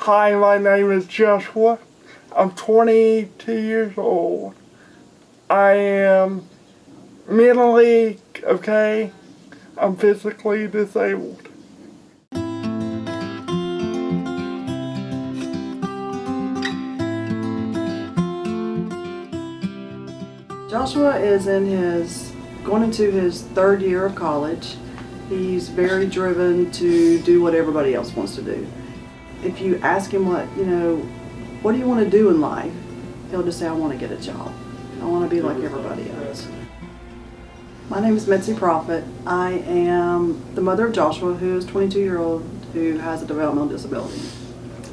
Hi, my name is Joshua. I'm 22 years old. I am mentally okay. I'm physically disabled. Joshua is in his, going into his third year of college. He's very driven to do what everybody else wants to do. If you ask him what, you know, what do you want to do in life? He'll just say, I want to get a job. I want to be like everybody else. My name is Mitzi Prophet. I am the mother of Joshua, who is 22 year old who has a developmental disability.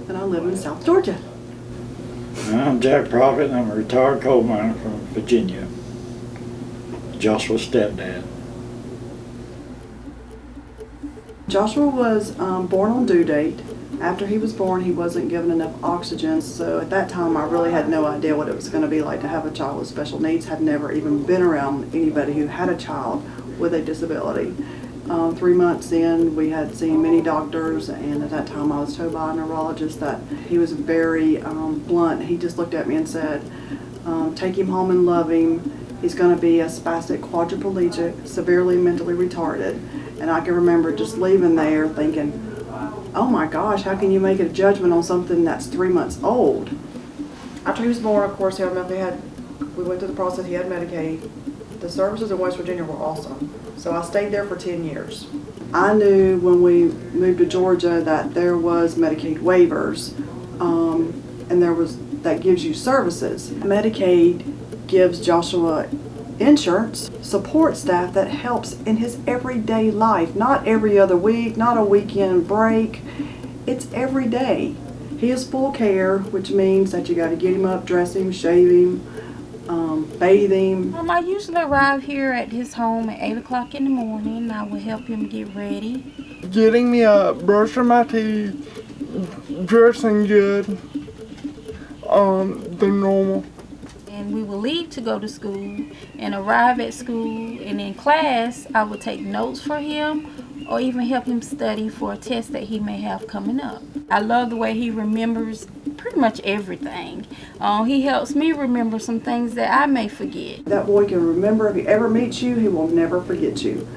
And I live in South Georgia. I'm Jack Prophet, and I'm a retired coal miner from Virginia. Joshua's stepdad. Joshua was um, born on due date. After he was born, he wasn't given enough oxygen, so at that time I really had no idea what it was going to be like to have a child with special needs. Had never even been around anybody who had a child with a disability. Um, three months in, we had seen many doctors, and at that time I was told by a neurologist that he was very um, blunt. He just looked at me and said, um, take him home and love him. He's going to be a spastic quadriplegic, severely mentally retarded. And I can remember just leaving there thinking, oh my gosh, how can you make a judgment on something that's three months old? After he was born, of course, he automatically had, we went through the process, he had Medicaid. The services in West Virginia were awesome. So I stayed there for 10 years. I knew when we moved to Georgia that there was Medicaid waivers um, and there was, that gives you services. Medicaid gives Joshua insurance support staff that helps in his everyday life, not every other week, not a weekend break. It's every day. He is full care, which means that you got to get him up, dress him, shave him, um, bathe him. Um, I usually arrive here at his home at 8 o'clock in the morning. I will help him get ready. Getting me up, brushing my teeth, dressing good, um, the normal. And we will leave to go to school and arrive at school. And in class, I will take notes for him or even help him study for a test that he may have coming up. I love the way he remembers pretty much everything. Uh, he helps me remember some things that I may forget. That boy can remember if he ever meets you, he will never forget you.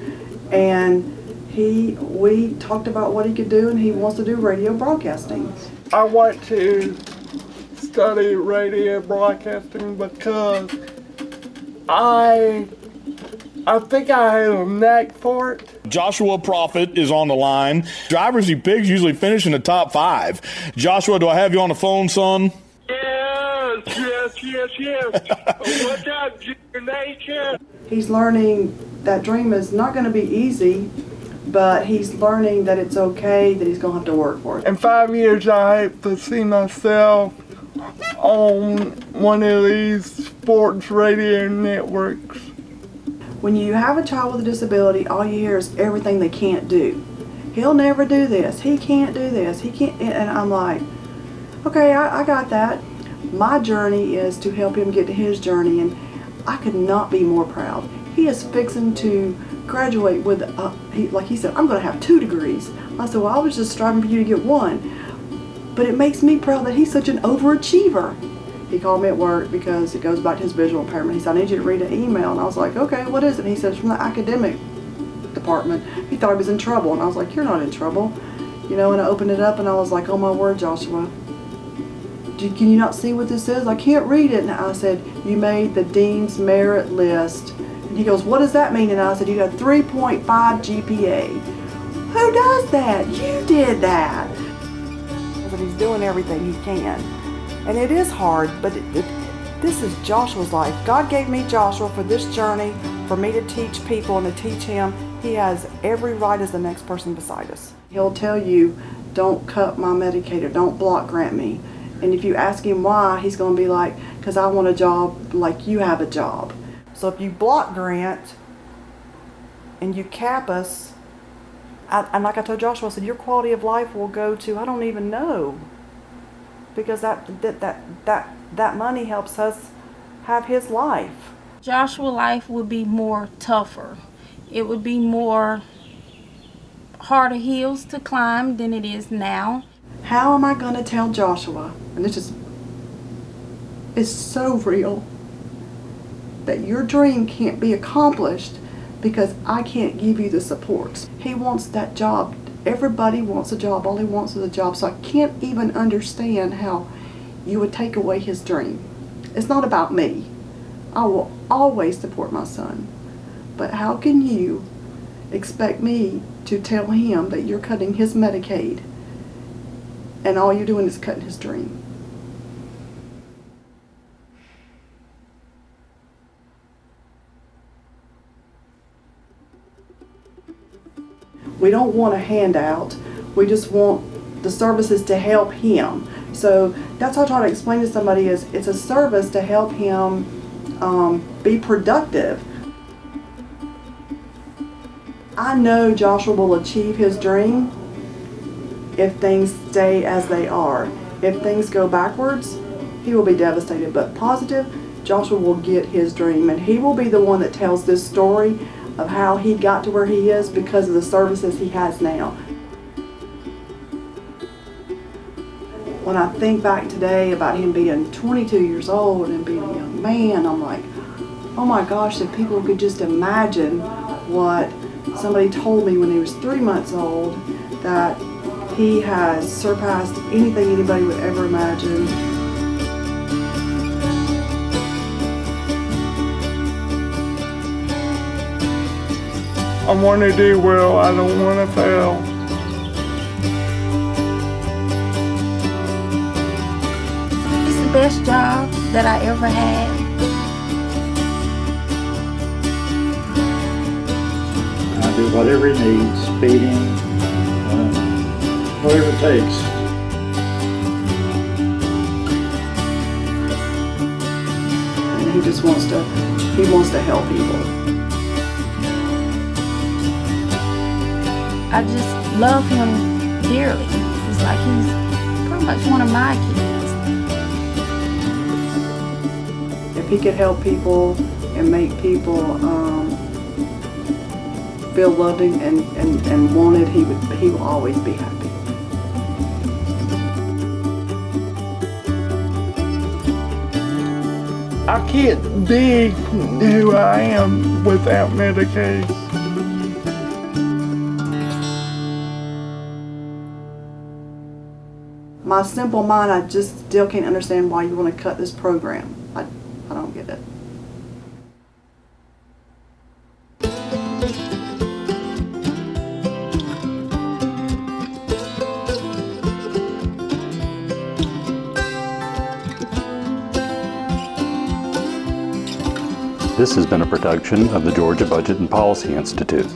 And he, we talked about what he could do and he wants to do radio broadcasting. I want to study radio broadcasting because I I think I have a knack for it. Joshua Prophet is on the line. Drivers he picks usually finish in the top five. Joshua, do I have you on the phone, son? Yes, yes, yes, yes. What's up, Junior Nation? He's learning that dream is not going to be easy, but he's learning that it's okay, that he's going to have to work for it. In five years, I hope to see myself on one of these sports radio networks. When you have a child with a disability, all you hear is everything they can't do. He'll never do this. He can't do this. He can't. And I'm like, okay, I, I got that. My journey is to help him get to his journey, and I could not be more proud. He is fixing to graduate with, a, he, like he said, I'm going to have two degrees. I said, well, I was just striving for you to get one. But it makes me proud that he's such an overachiever. He called me at work because it goes back to his visual impairment. He said, I need you to read an email. And I was like, okay, what is it? And he said, it's from the academic department. He thought he was in trouble. And I was like, you're not in trouble. You know, and I opened it up and I was like, oh my word, Joshua. Can you not see what this is? I can't read it. And I said, you made the Dean's Merit List. And he goes, what does that mean? And I said, you got 3.5 GPA. Who does that? You did that. But he's doing everything he can. And it is hard, but it, it, this is Joshua's life. God gave me Joshua for this journey, for me to teach people and to teach him. He has every right as the next person beside us. He'll tell you, don't cut my Medicaid, don't block grant me. And if you ask him why, he's going to be like, because I want a job like you have a job. So if you block grant and you cap us, I, and like I told Joshua, I said, your quality of life will go to, I don't even know. Because that, that, that, that, that money helps us have his life. Joshua life would be more tougher. It would be more harder hills to climb than it is now. How am I going to tell Joshua, and this is, it's so real, that your dream can't be accomplished because I can't give you the supports. He wants that job. Everybody wants a job. All he wants is a job. So I can't even understand how you would take away his dream. It's not about me. I will always support my son. But how can you expect me to tell him that you're cutting his Medicaid and all you're doing is cutting his dream? We don't want a handout. We just want the services to help him. So that's how I try to explain to somebody is it's a service to help him um, be productive. I know Joshua will achieve his dream if things stay as they are. If things go backwards, he will be devastated. But positive, Joshua will get his dream and he will be the one that tells this story of how he got to where he is because of the services he has now. When I think back today about him being 22 years old and being a young man, I'm like, oh my gosh, if people could just imagine what somebody told me when he was three months old, that he has surpassed anything anybody would ever imagine. I want to do well. I don't want to fail. It's the best job that I ever had. I do whatever he needs, feeding, uh, whatever it takes. And he just wants to, he wants to help people. I just love him dearly. It's like he's pretty much one of my kids. If he could help people and make people um, feel loved and, and, and wanted, he would he will always be happy. I can't be who I am without Medicaid. My simple mind, I just still can't understand why you want to cut this program. I, I don't get it. This has been a production of the Georgia Budget and Policy Institute.